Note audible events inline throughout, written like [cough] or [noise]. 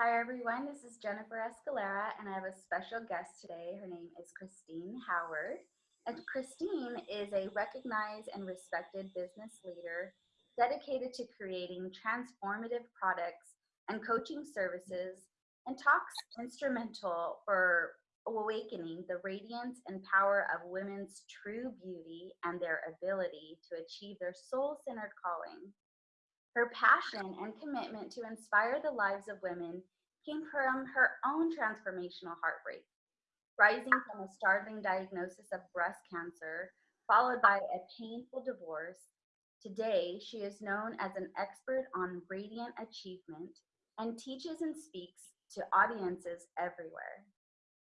Hi everyone, this is Jennifer Escalera and I have a special guest today. Her name is Christine Howard. And Christine is a recognized and respected business leader dedicated to creating transformative products and coaching services and talks instrumental for awakening the radiance and power of women's true beauty and their ability to achieve their soul-centered calling. Her passion and commitment to inspire the lives of women came from her own transformational heartbreak, rising from a startling diagnosis of breast cancer, followed by a painful divorce. Today, she is known as an expert on radiant achievement and teaches and speaks to audiences everywhere.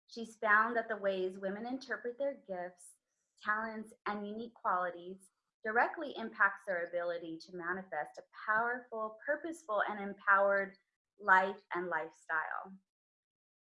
She's found that the ways women interpret their gifts, talents, and unique qualities directly impacts their ability to manifest a powerful, purposeful, and empowered life and lifestyle.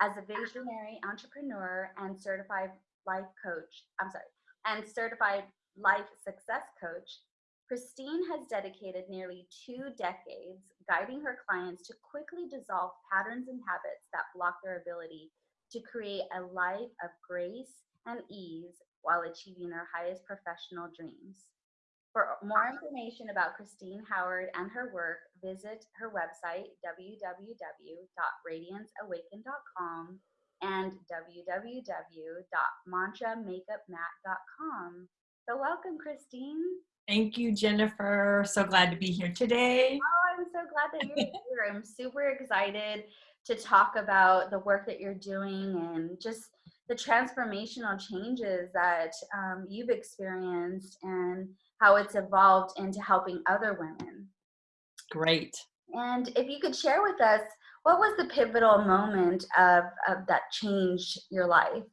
As a ah. visionary entrepreneur and certified life coach, I'm sorry, and certified life success coach, Christine has dedicated nearly two decades guiding her clients to quickly dissolve patterns and habits that block their ability to create a life of grace and ease while achieving their highest professional dreams. For more information about Christine Howard and her work, visit her website, www.radianceawaken.com and www.mantramakeupmat.com. So welcome, Christine. Thank you, Jennifer. So glad to be here today. Oh, I'm so glad that you're here. I'm super excited to talk about the work that you're doing and just the transformational changes that um, you've experienced and how it's evolved into helping other women. Great. And if you could share with us, what was the pivotal moment of, of that changed your life?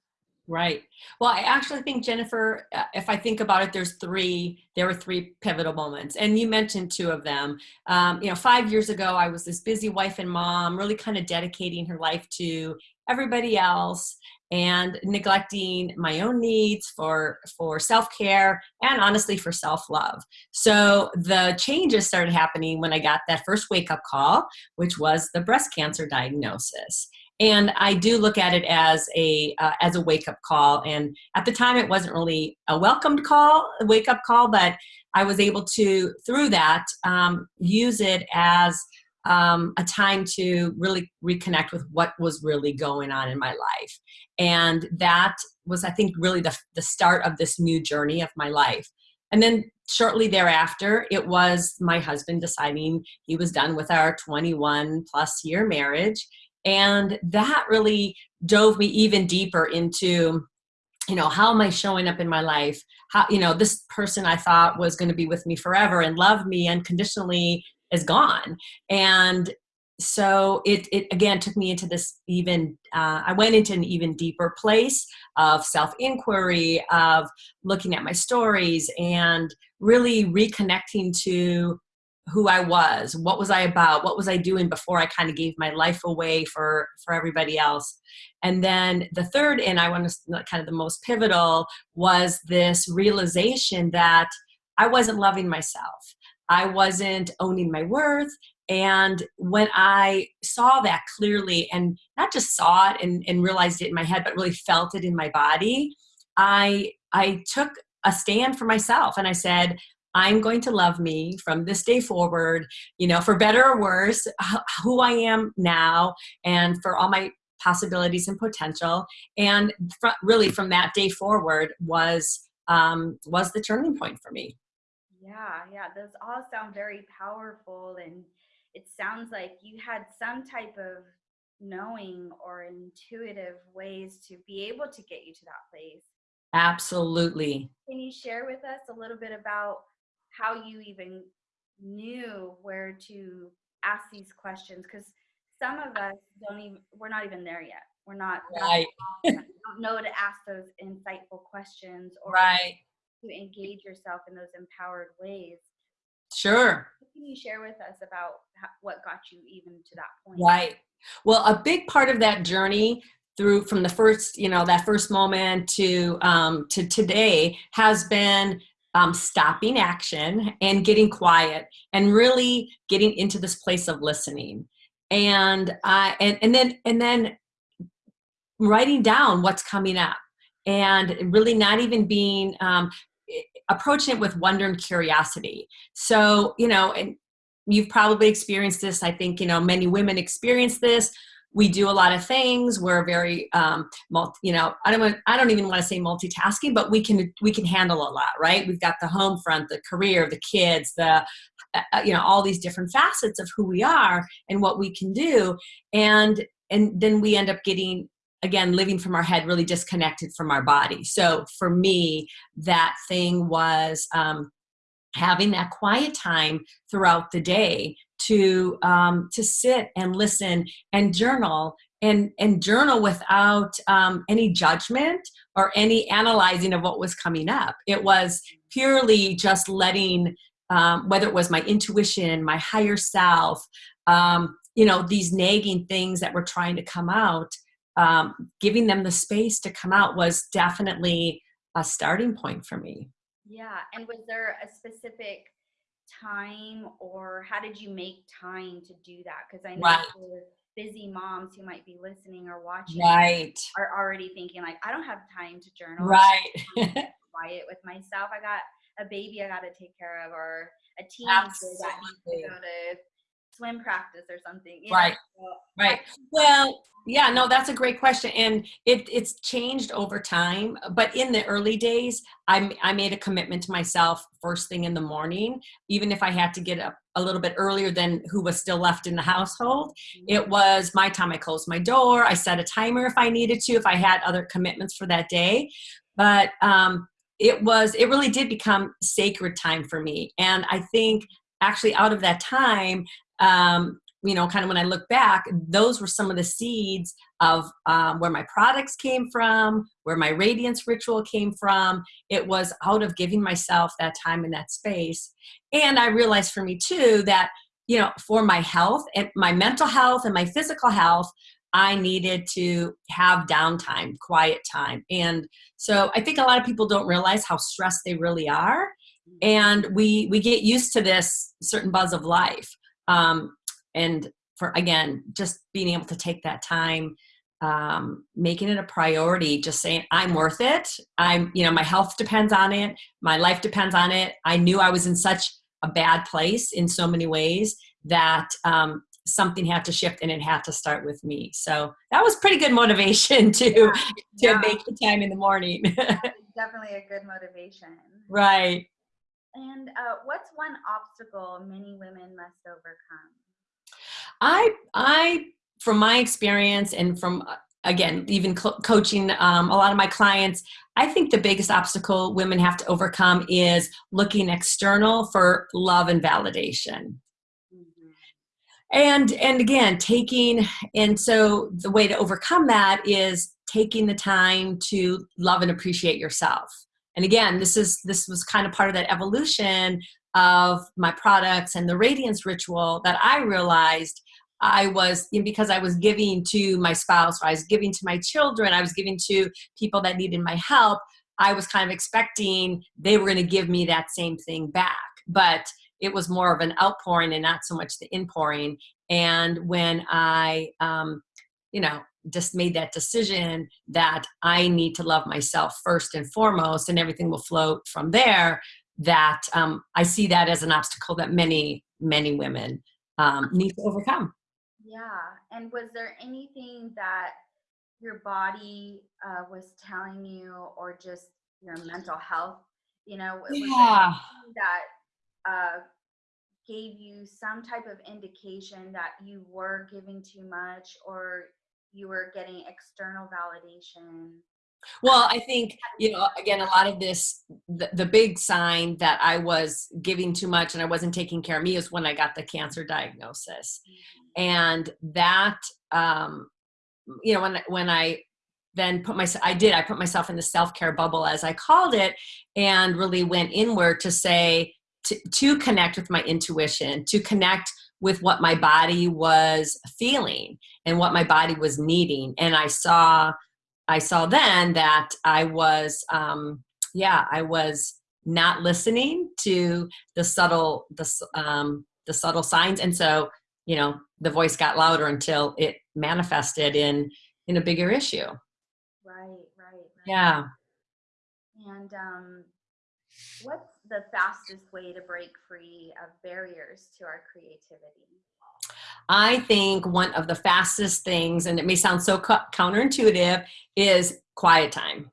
Right. Well, I actually think Jennifer, uh, if I think about it, there's three, there were three pivotal moments and you mentioned two of them. Um, you know, five years ago, I was this busy wife and mom, really kind of dedicating her life to everybody else and neglecting my own needs for for self-care and honestly for self-love. So the changes started happening when i got that first wake-up call which was the breast cancer diagnosis. And i do look at it as a uh, as a wake-up call. And at the time it wasn't really a welcomed call a wake-up call but i was able to through that um, use it as um, a time to really reconnect with what was really going on in my life. And that was, I think, really the, the start of this new journey of my life. And then shortly thereafter, it was my husband deciding he was done with our 21 plus year marriage. And that really dove me even deeper into you know how am i showing up in my life how you know this person i thought was going to be with me forever and love me unconditionally is gone. And so it, it again took me into this even uh, i went into an even deeper place of self-inquiry of looking at my stories and really reconnecting to who i was. What was i about? What was i doing before i kind of gave my life away for for everybody else? And then the third and i want to kind of the most pivotal was this realization that i wasn't loving myself I wasn't owning my worth. And when I saw that clearly and not just saw it and, and realized it in my head, but really felt it in my body, I, I took a stand for myself and I said, I'm going to love me from this day forward, you know, for better or worse, who I am now and for all my possibilities and potential. And really from that day forward was, um, was the turning point for me. Yeah, yeah, those all sound very powerful. And it sounds like you had some type of knowing or intuitive ways to be able to get you to that place. Absolutely. Can you share with us a little bit about how you even knew where to ask these questions? Because some of us don't even, we're not even there yet. We're not, right. [laughs] don't know to ask those insightful questions or right to engage yourself in those empowered ways. Sure. What can you share with us about what got you even to that point? Right. Well, a big part of that journey through from the first, you know, that first moment to um, to today has been um, stopping action and getting quiet and really getting into this place of listening. and I and and then and then writing down what's coming up and really not even being um, approaching it with wonder and curiosity. So you know, and you've probably experienced this. I think you know many women experience this we do a lot of things we're very um multi, you know i don't want i don't even want to say multitasking but we can we can handle a lot right we've got the home front the career the kids the uh, uh, you know all these different facets of who we are and what we can do and and then we end up getting again living from our head really disconnected from our body so for me that thing was um having that quiet time throughout the day to um, to sit and listen and journal and and journal without um, any judgment or any analyzing of what was coming up. It was purely just letting um, whether it was my intuition, my higher self, um, you know, these nagging things that were trying to come out, um, giving them the space to come out was definitely a starting point for me. Yeah, and was there a specific time or how did you make time to do that? Because I know right. busy moms who might be listening or watching right. are already thinking like, I don't have time to journal. Right. [laughs] quiet with myself. I got a baby I got to take care of or a teenager that needs to go to swim practice or something. right. So right. Well, yeah, no, that's a great question. And it, it's changed over time. But in the early days, I, I made a commitment to myself first thing in the morning, even if I had to get up a little bit earlier than who was still left in the household. Mm-hmm. It was my time. I closed my door. I set a timer if I needed to, if I had other commitments for that day. But um, it was, it really did become sacred time for me. And I think actually out of that time, um, you know, kind of when I look back, those were some of the seeds of um, where my products came from, where my radiance ritual came from. It was out of giving myself that time and that space. And I realized for me too that, you know, for my health and my mental health and my physical health, I needed to have downtime, quiet time. And so I think a lot of people don't realize how stressed they really are. And we, we get used to this certain buzz of life um, and for again just being able to take that time um, making it a priority just saying i'm worth it. I'm you know my health depends on it. My life depends on it. I knew i was in such a bad place in so many ways that um, something had to shift and it had to start with me. So that was pretty good motivation [laughs] to yeah, to yeah. make the time in the morning. [laughs] Definitely a good motivation. Right and uh, what's one obstacle many women must overcome? I, I, from my experience and from uh, again, even co coaching um, a lot of my clients, I think the biggest obstacle women have to overcome is looking external for love and validation. Mm-hmm. And and again, taking and so the way to overcome that is taking the time to love and appreciate yourself and again this is this was kind of part of that evolution of my products and the radiance ritual that i realized i was because i was giving to my spouse i was giving to my children i was giving to people that needed my help i was kind of expecting they were going to give me that same thing back. But it was more of an outpouring and not so much the inpouring. And when i um, you know just made that decision that I need to love myself first and foremost, and everything will float from there. That um, I see that as an obstacle that many, many women um, need to overcome. Yeah. And was there anything that your body uh, was telling you, or just your mental health? You know, yeah. that uh, gave you some type of indication that you were giving too much, or you were getting external validation well i think you know again a lot of this the, the, big sign that i was giving too much and i wasn't taking care of me is when i got the cancer diagnosis mm-hmm. and that um you know when when i then put myself i did i put myself in the self-care bubble as i called it and really went inward to say to, to connect with my intuition to connect with what my body was feeling and what my body was needing. And i saw i saw then that i was um yeah i was not listening to the subtle the um the subtle signs. And so you know the voice got louder until it manifested in in a bigger issue. Right right, right. yeah. And um what's the fastest way to break free of barriers to our creativity I think one of the fastest things, and it may sound so counterintuitive, is quiet time,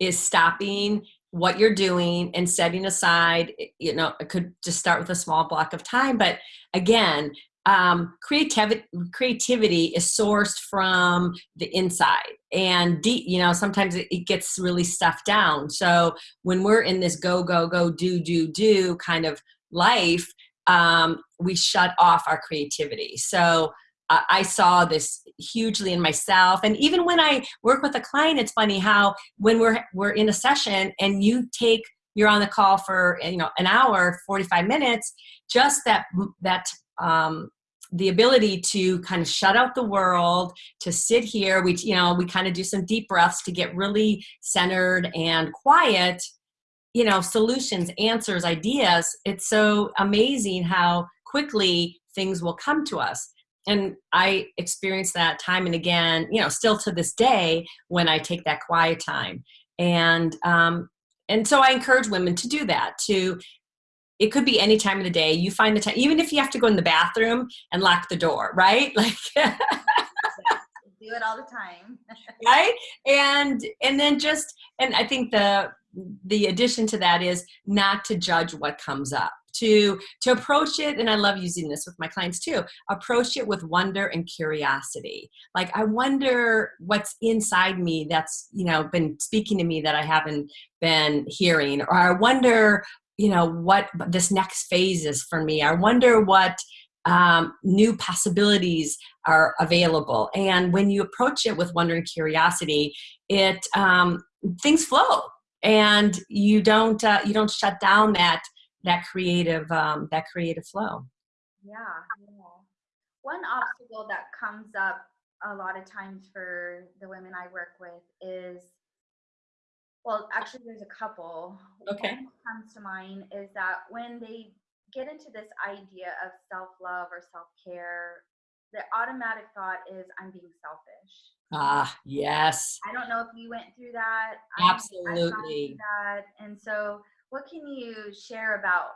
is stopping what you're doing and setting aside, you know, it could just start with a small block of time. But again, um, creativity creativity is sourced from the inside and deep you know sometimes it, it, gets really stuffed down so when we're in this go go go do do do kind of life um, we shut off our creativity. So uh, I saw this hugely in myself. And even when I work with a client, it's funny how when we're, we're in a session and you take, you're on the call for, you know, an hour, 45 minutes, just that, that, um, the ability to kind of shut out the world to sit here. We you know we kind of do some deep breaths to get really centered and quiet you know solutions answers ideas. It's so amazing how quickly things will come to us. And i experience that time and again you know still to this day when i take that quiet time. And um and so i encourage women to do that to it could be any time of the day you find the time even if you have to go in the bathroom and lock the door right? [laughs] Like do it all the time. [laughs] Right? And and then just and i think the the addition to that is not to judge what comes up to to approach it and i love using this with my clients too approach it with wonder and curiosity. Like i wonder what's inside me that's you know been speaking to me that i haven't been hearing or i wonder you know what this next phase is for me. I wonder what um, new possibilities are available. And when you approach it with wonder and curiosity it um, things flow. And you don't uh, you don't shut down that that creative um, that creative flow. Yeah, yeah. One obstacle that comes up a lot of times for the women i work with is well actually there's a couple okay one comes to mind is that when they get into this idea of self-love or self-care the automatic thought is i'm being selfish Ah, yes. I don't know if you went through that. Absolutely. that. And so, what can you share about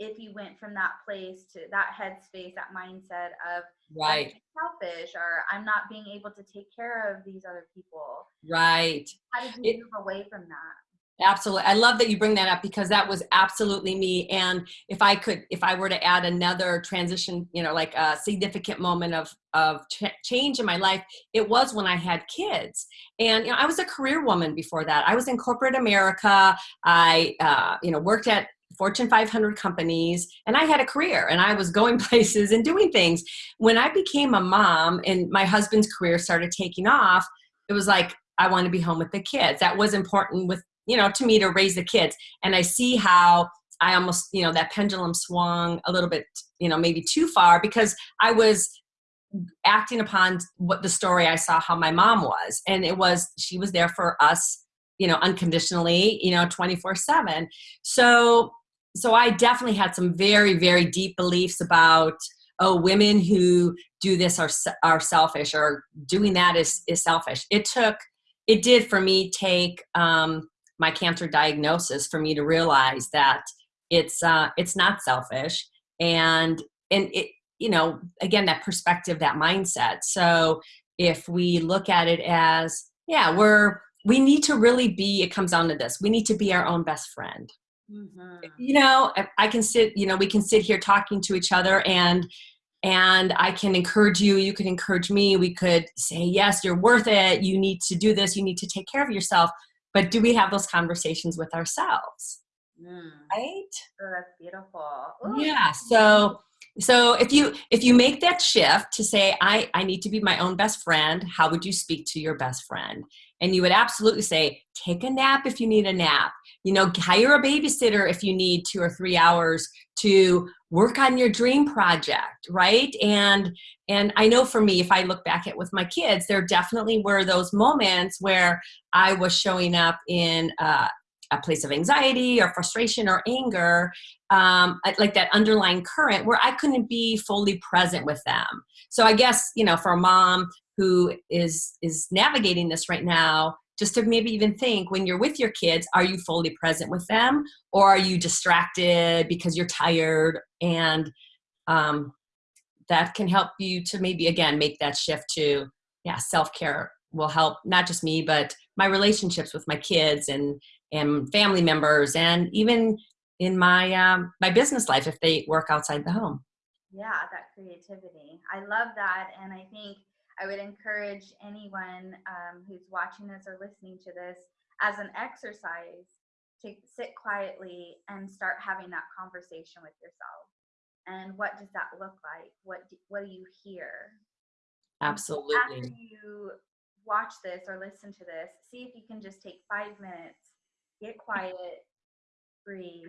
if you went from that place to that headspace, that mindset of right selfish or I'm not being able to take care of these other people? Right. How did you it, move away from that? Absolutely. I love that you bring that up because that was absolutely me. And if I could, if I were to add another transition, you know, like a significant moment of, of ch change in my life, it was when I had kids. And, you know, I was a career woman before that. I was in corporate America. I, uh, you know, worked at Fortune 500 companies, and I had a career and I was going [laughs] places and doing things. When I became a mom and my husband's career started taking off, it was like, I want to be home with the kids. That was important with you know, to me to raise the kids. And I see how I almost, you know, that pendulum swung a little bit, you know, maybe too far because I was acting upon what the story I saw how my mom was. And it was, she was there for us, you know, unconditionally, you know, 24 seven. So, so I definitely had some very, very deep beliefs about, oh, women who do this are, are selfish or doing that is, is selfish. It took, it did for me take, um, my cancer diagnosis for me to realize that it's uh, it's not selfish. And and it you know again that perspective that mindset. So if we look at it as yeah we're we need to really be it comes down to this we need to be our own best friend mm-hmm. you know i can sit you know we can sit here talking to each other and and i can encourage you you can encourage me we could say yes you're worth it you need to do this you need to take care of yourself but do we have those conversations with ourselves mm. right oh, that's beautiful Ooh. yeah so so if you if you make that shift to say i i need to be my own best friend how would you speak to your best friend and you would absolutely say take a nap if you need a nap you know hire a babysitter if you need two or three hours to work on your dream project right and and i know for me if i look back at with my kids there definitely were those moments where i was showing up in uh, a place of anxiety or frustration or anger, um, like that underlying current where I couldn't be fully present with them. So I guess, you know, for a mom who is, is navigating this right now, just to maybe even think when you're with your kids, are you fully present with them? Or are you distracted because you're tired? And um, that can help you to maybe again make that shift to yeah self-care will help not just me but my relationships with my kids and and family members and even in my um, my business life if they work outside the home. Yeah that creativity. I love that and i think i would encourage anyone um, who's watching this or listening to this as an exercise to sit quietly and start having that conversation with yourself. And what does that look like? What do, what do you hear? Absolutely after you watch this or listen to this see if you can just take five minutes get quiet breathe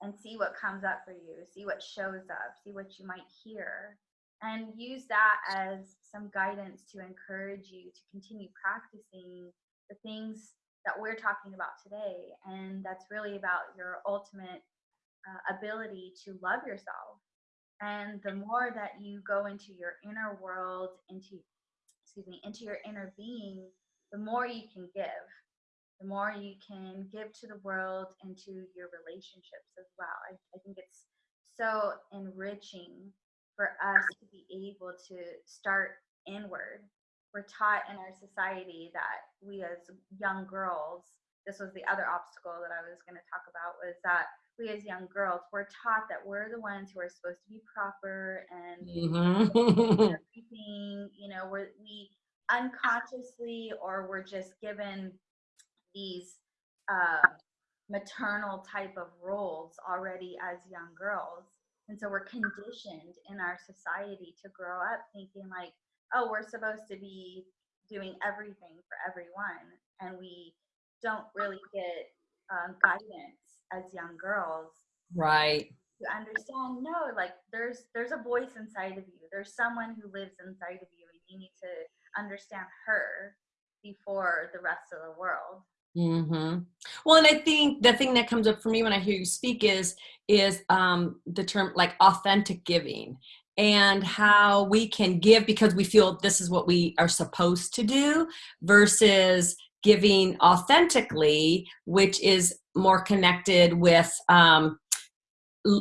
and see what comes up for you. See what shows up. See what you might hear and use that as some guidance to encourage you to continue practicing the things that we're talking about today and that's really about your ultimate uh, ability to love yourself. And the more that you go into your inner world, into excuse me, into your inner being, the more you can give. The more you can give to the world and to your relationships as well. I, I think it's so enriching for us to be able to start inward. We're taught in our society that we as young girls, this was the other obstacle that I was going to talk about, was that we as young girls we're taught that we're the ones who are supposed to be proper and mm-hmm. [laughs] everything you know we're, we unconsciously or we're just given these uh, maternal type of roles already as young girls and so we're conditioned in our society to grow up thinking like oh we're supposed to be doing everything for everyone and we don't really get um, guidance as young girls right. to understand no like there's there's a voice inside of you. There's someone who lives inside of you and you need to understand her before the rest of the world. Mm-hmm. well and i think the thing that comes up for me when i hear you speak is is um, the term like authentic giving and how we can give because we feel this is what we are supposed to do versus giving authentically, which is more connected with, um,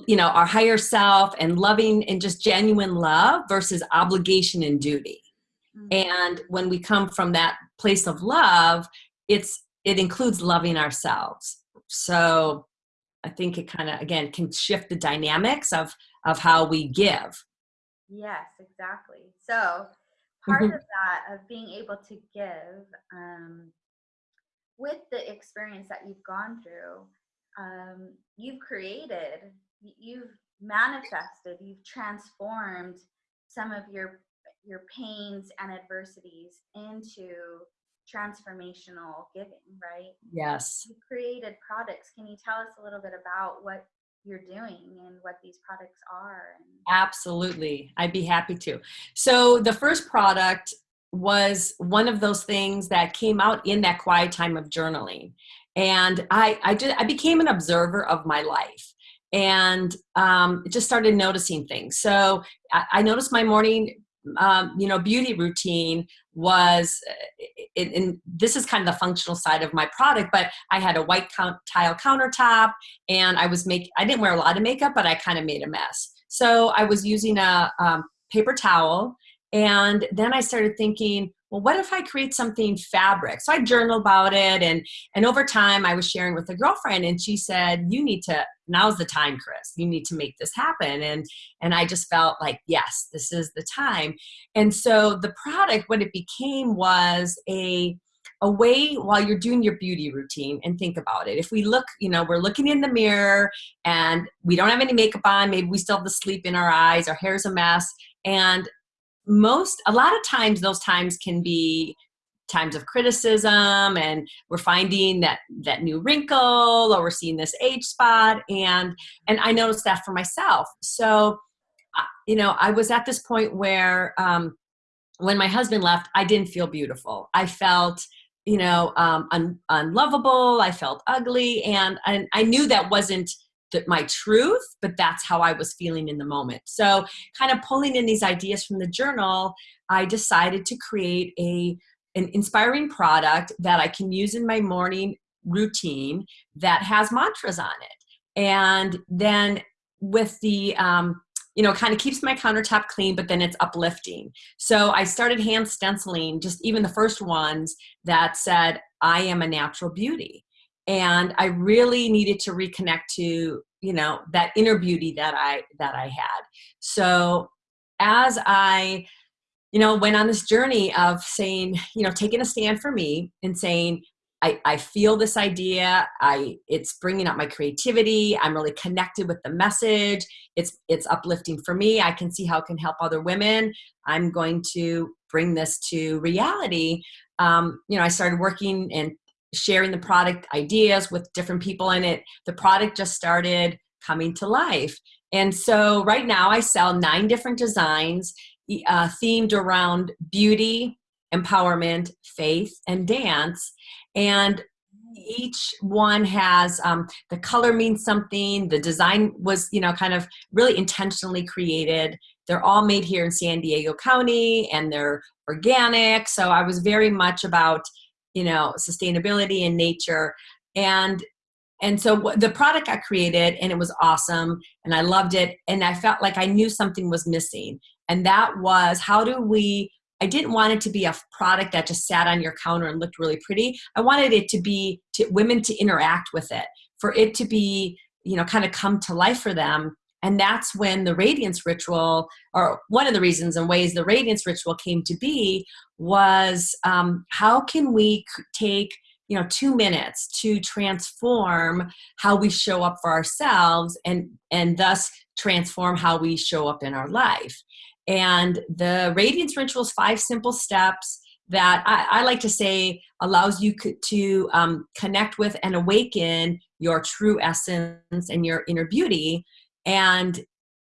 you know, our higher self and loving and just genuine love versus obligation and duty. Mm-hmm. And when we come from that place of love, it's it includes loving ourselves. So I think it kind of again can shift the dynamics of of how we give. Yes, exactly. So part mm-hmm. of that of being able to give um, with the experience that you've gone through, um, you've created, you've manifested, you've transformed some of your your pains and adversities into transformational giving, right? Yes. You created products. Can you tell us a little bit about what you're doing and what these products are? Absolutely. I'd be happy to. So the first product was one of those things that came out in that quiet time of journaling and i i just i became an observer of my life and um, just started noticing things so i, I noticed my morning um, you know beauty routine was and this is kind of the functional side of my product but i had a white tile countertop and i was make i didn't wear a lot of makeup but i kind of made a mess. So i was using a um, paper towel and then I started thinking, well, what if I create something fabric? So I journaled about it. And, and over time, I was sharing with a girlfriend, and she said, You need to, now's the time, Chris. You need to make this happen. And, and I just felt like, yes, this is the time. And so the product, what it became was a, a way while you're doing your beauty routine and think about it. If we look, you know, we're looking in the mirror and we don't have any makeup on, maybe we still have the sleep in our eyes, our hair's a mess, and most a lot of times those times can be times of criticism and we're finding that that new wrinkle or we're seeing this age spot and and i noticed that for myself so you know i was at this point where um when my husband left i didn't feel beautiful i felt you know, um, un- unlovable. I felt ugly. And, and I knew that wasn't the, my truth, but that's how I was feeling in the moment. So, kind of pulling in these ideas from the journal, I decided to create a an inspiring product that I can use in my morning routine that has mantras on it. And then with the um, you know, kind of keeps my countertop clean, but then it's uplifting. So I started hand stenciling just even the first ones that said, I am a natural beauty. And I really needed to reconnect to, you know, that inner beauty that I that I had. So as I, you know, went on this journey of saying, you know, taking a stand for me and saying, I, I feel this idea. I it's bringing up my creativity. I'm really connected with the message. It's it's uplifting for me. I can see how it can help other women. I'm going to bring this to reality. Um, you know, I started working and sharing the product ideas with different people in it. The product just started coming to life. And so right now I sell nine different designs uh, themed around beauty, empowerment, faith, and dance and each one has um, the color means something the design was you know kind of really intentionally created they're all made here in san diego county and they're organic so i was very much about you know sustainability and nature and and so the product got created and it was awesome and i loved it and i felt like i knew something was missing and that was how do we I didn't want it to be a product that just sat on your counter and looked really pretty. I wanted it to be to women to interact with it, for it to be, you know, kind of come to life for them. And that's when the radiance ritual, or one of the reasons and ways the radiance ritual came to be, was um, how can we take you know two minutes to transform how we show up for ourselves and and thus transform how we show up in our life and the Radiance Rituals five simple steps that I, I like to say allows you to um, connect with and awaken your true essence and your inner beauty. And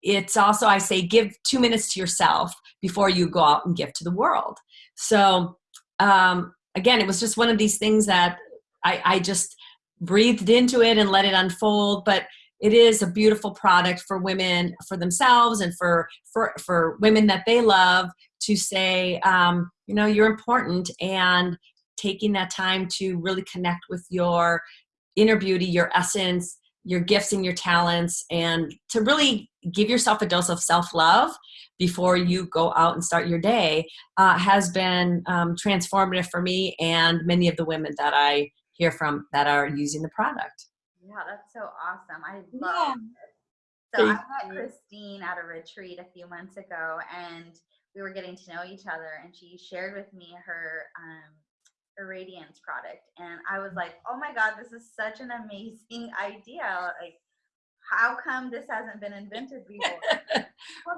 it's also, I say, give two minutes to yourself before you go out and give to the world. So, um, again, it was just one of these things that I, I just breathed into it and let it unfold. But it is a beautiful product for women for themselves and for for for women that they love to say um, you know you're important and taking that time to really connect with your inner beauty your essence your gifts and your talents and to really give yourself a dose of self-love before you go out and start your day uh, has been um, transformative for me and many of the women that i hear from that are using the product yeah, that's so awesome. I love yeah. it. So Thank I met. Christine at a retreat a few months ago and we were getting to know each other and she shared with me her um her radiance product and I was like, "Oh my god, this is such an amazing [laughs] idea. Like how come this hasn't been invented [laughs] before?"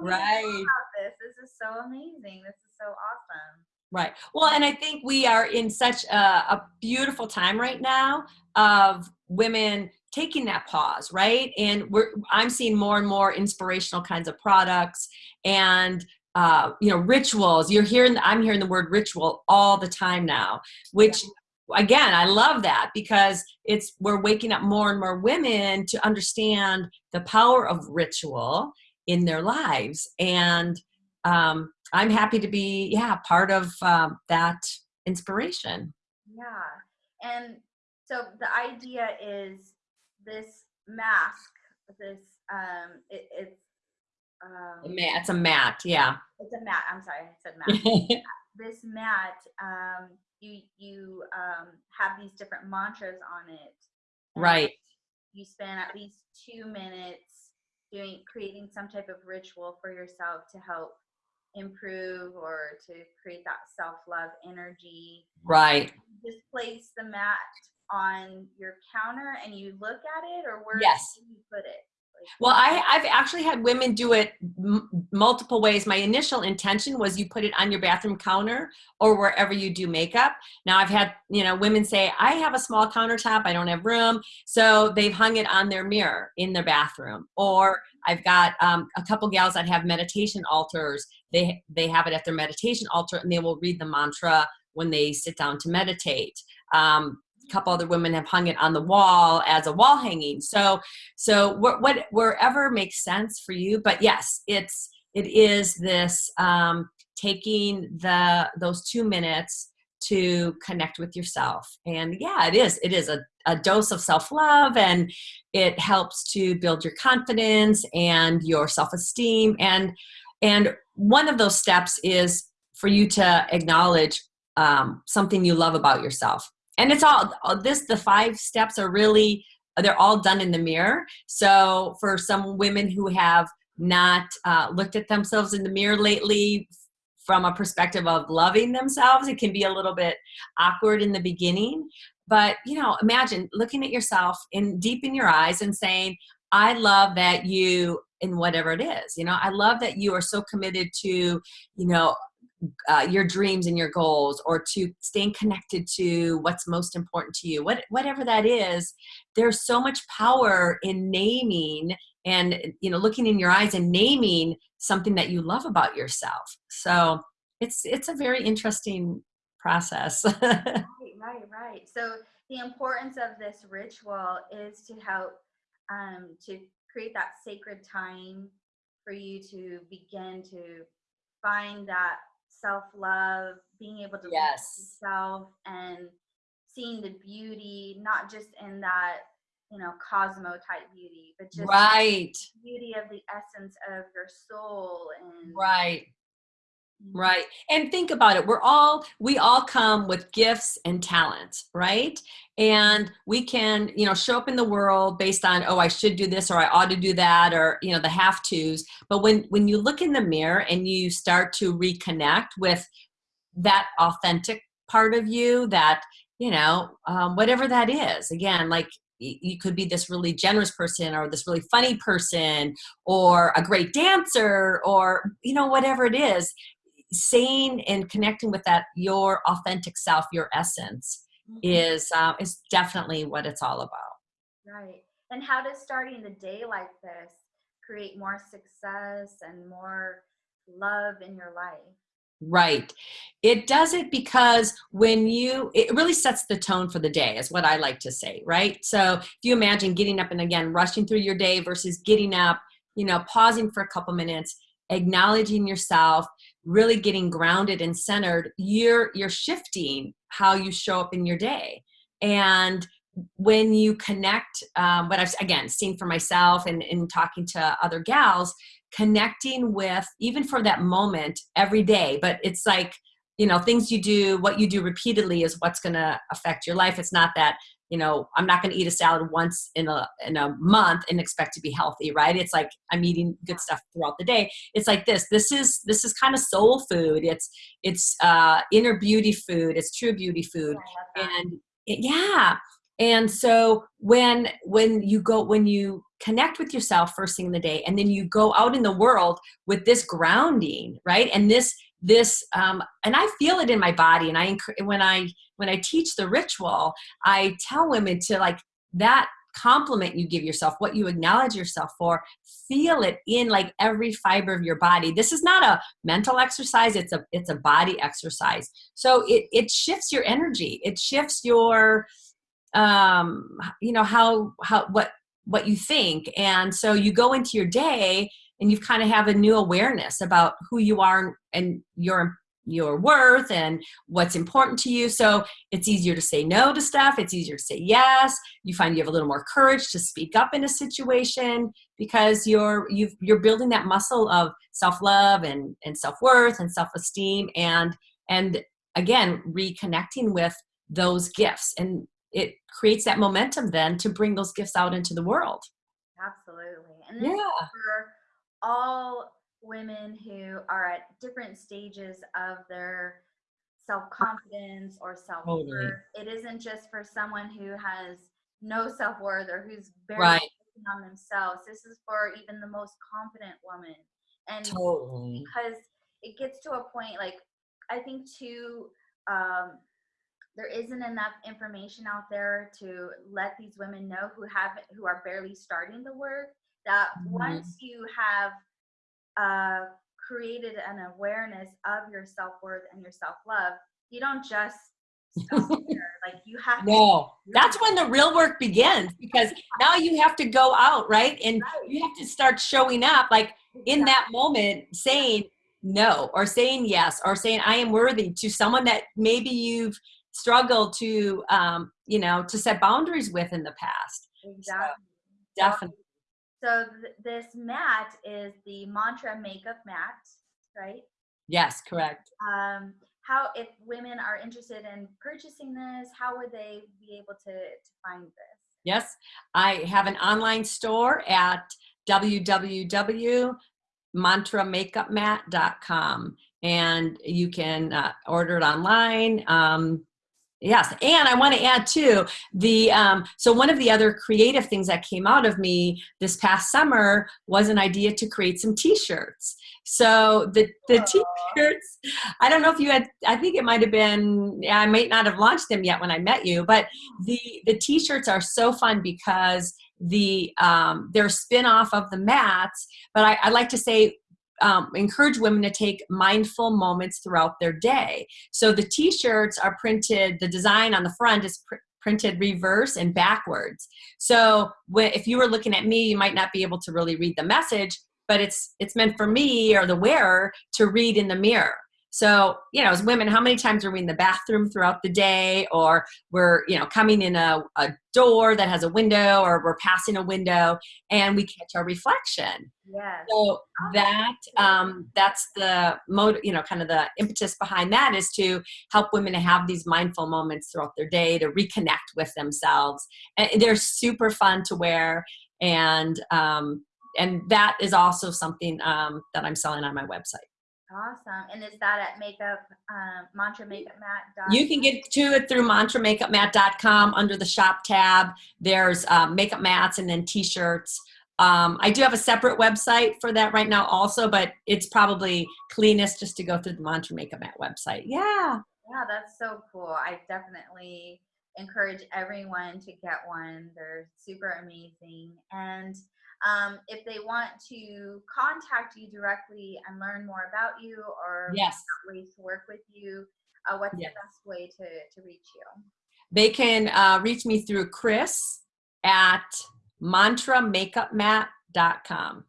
right. This. this is so amazing. This is so awesome. Right. Well, and I think we are in such a, a, beautiful time right now of women taking that pause, right? And we're I'm seeing more and more inspirational kinds of products and uh, you know rituals. You're hearing I'm hearing the word ritual all the time now, which again I love that because it's we're waking up more and more women to understand the power of ritual in their lives and um, I'm happy to be, yeah, part of um, that inspiration. Yeah. And so the idea is this mask, this, um, it, it's, um, it's a mat, yeah. It's a mat. I'm sorry, I said mat. [laughs] this mat, um, you you um, have these different mantras on it. Right. You spend at least two minutes doing creating some type of ritual for yourself to help improve or to create that self-love energy right just place the mat on your counter and you look at it or where yes. do you put it well, I, I've actually had women do it multiple ways. My initial intention was you put it on your bathroom counter or wherever you do makeup. Now I've had, you know, women say, I have a small countertop, I don't have room. So they've hung it on their mirror in their bathroom. Or I've got um, a couple gals that have meditation altars. They, they have it at their meditation altar and they will read the mantra when they sit down to meditate. Um, couple other women have hung it on the wall as a wall hanging. So, so what, what wherever makes sense for you. But yes, it's it is this um, taking the those two minutes to connect with yourself. And yeah, it is. It is a, a dose of self love and it helps to build your confidence and your self esteem. And, and one of those steps is for you to acknowledge um, something you love about yourself. And it's all this, the five steps are really, they're all done in the mirror. So for some women who have not uh, looked at themselves in the mirror lately from a perspective of loving themselves it can be a little bit awkward in the beginning but you know imagine looking at yourself in deep in your eyes and saying i love that you in whatever it is you know i love that you are so committed to you know uh, your dreams and your goals or to staying connected to what's most important to you what, whatever that is there's so much power in naming and you know looking in your eyes and naming something that you love about yourself. So it's it's a very interesting process. [laughs] Right right right. So the importance of this ritual is to help um, to create that sacred time for you to begin to find that self-love being able to yes. yourself and seeing the beauty not just in that you know cosmo type beauty but just right. beauty of the essence of your soul and right right and think about it we're all we all come with gifts and talents right? And we can you know show up in the world based on oh i should do this or i ought to do that or you know the have to's but when when you look in the mirror and you start to reconnect with that authentic part of you that you know um, whatever that is again like you could be this really generous person or this really funny person or a great dancer or you know whatever it is saying and connecting with that your authentic self your essence mm-hmm. is uh, is definitely what it's all about right and how does starting the day like this create more success and more love in your life Right. It does it because when you, it really sets the tone for the day, is what I like to say, right? So if you imagine getting up and again, rushing through your day versus getting up, you know, pausing for a couple minutes, acknowledging yourself, really getting grounded and centered, you're, you're shifting how you show up in your day. And when you connect, um, what I've, again, seen for myself and in talking to other gals, connecting with even for that moment every day but it's like you know things you do what you do repeatedly is what's going to affect your life. It's not that you know i'm not going to eat a salad once in a in a month and expect to be healthy right? It's like i'm eating good stuff throughout the day. It's like this. This is this is kind of soul food. It's it's uh inner beauty food. It's true beauty food. And it, yeah. And so when when you go when you connect with yourself first thing in the day and then you go out in the world with this grounding right? And this this um, and i feel it in my body and i when i when i teach the ritual i tell women to like that compliment you give yourself what you acknowledge yourself for feel it in like every fiber of your body. This is not a mental exercise it's a it's a body exercise. So it it shifts your energy. It shifts your um you know how how what what you think. And so you go into your day and you kind of have a new awareness about who you are and your your worth and what's important to you so it's easier to say no to stuff it's easier to say yes you find you have a little more courage to speak up in a situation because you're you you're building that muscle of self-love and and self-worth and self-esteem and and again reconnecting with those gifts and it creates that momentum then to bring those gifts out into the world. Absolutely. And yeah. for all women who are at different stages of their self-confidence or self-worth. Totally. It isn't just for someone who has no self-worth or who's very right. on themselves. This is for even the most confident woman. And totally. because it gets to a point like I think too um, there isn't enough information out there to let these women know who have who are barely starting the work that mm-hmm. once you have uh, created an awareness of your self-worth and your self-love you don't just. [laughs] Like you have to. No, that's when the real work begins because now you have to go out, right? And Right. you have to start showing up like in that moment saying no or saying yes or saying I am worthy to someone that maybe you've struggled to, um, you know, to set boundaries with in the past. Exactly. Definitely. So th- this mat is the mantra makeup mat, right? Yes, correct. Um, how if women are interested in purchasing this, how would they be able to to find this? Yes, I have an online store at www.mantramakeupmat.com and you can uh, order it online. Um, yes, and I want to add too the um, so one of the other creative things that came out of me this past summer was an idea to create some T-shirts. So the the T-shirts, I don't know if you had. I think it might have been. I might not have launched them yet when I met you, but the the t-shirts are so fun because the um, they're a spin-off of the mats but I, I like to say um, encourage women to take mindful moments throughout their day. So the t-shirts are printed the design on the front is pr- printed reverse and backwards. So if you were looking at me you might not be able to really read the message but it's it's meant for me or the wearer to read in the mirror so, you know, as women, how many times are we in the bathroom throughout the day or we're, you know, coming in a, a door that has a window or we're passing a window and we catch our reflection. Yes. So that um, that's the mode, you know, kind of the impetus behind that is to help women to have these mindful moments throughout their day to reconnect with themselves. And they're super fun to wear, and um, and that is also something um, that I'm selling on my website. Awesome. And is that at makeup, um, mantra makeup mat? You can get to it through mantramakeupmat.com under the shop tab. There's um, makeup mats and then t-shirts. Um, I do have a separate website for that right now also, but it's probably cleanest just to go through the Mantra Makeup Mat website. Yeah. Yeah, that's so cool. I definitely encourage everyone to get one. They're super amazing. And um, if they want to contact you directly and learn more about you or Yes. ways to work with you, uh, what's Yes. the best way to, to reach you? They can uh, reach me through Chris at mantramakeupmat.com.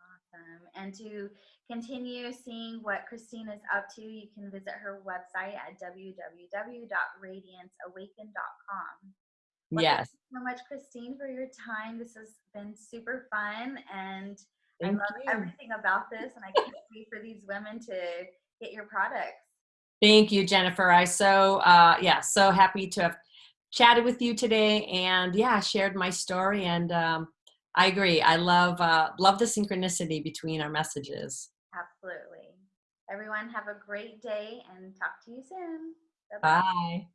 Awesome. And to continue seeing what Christine is up to, you can visit her website at www.radianceawaken.com. Well, Yes. Thank you so much, Christine, for your time. This has been super fun, and I love you. everything about this. And I can't [laughs] wait for these women to get your products. Thank you, Jennifer. I so, uh, yeah, so happy to have chatted with you today and yeah, shared my story. And um, I agree. I love, uh, love the synchronicity between our messages. Absolutely. Everyone, have a great day, and talk to you soon. Bye-bye. Bye.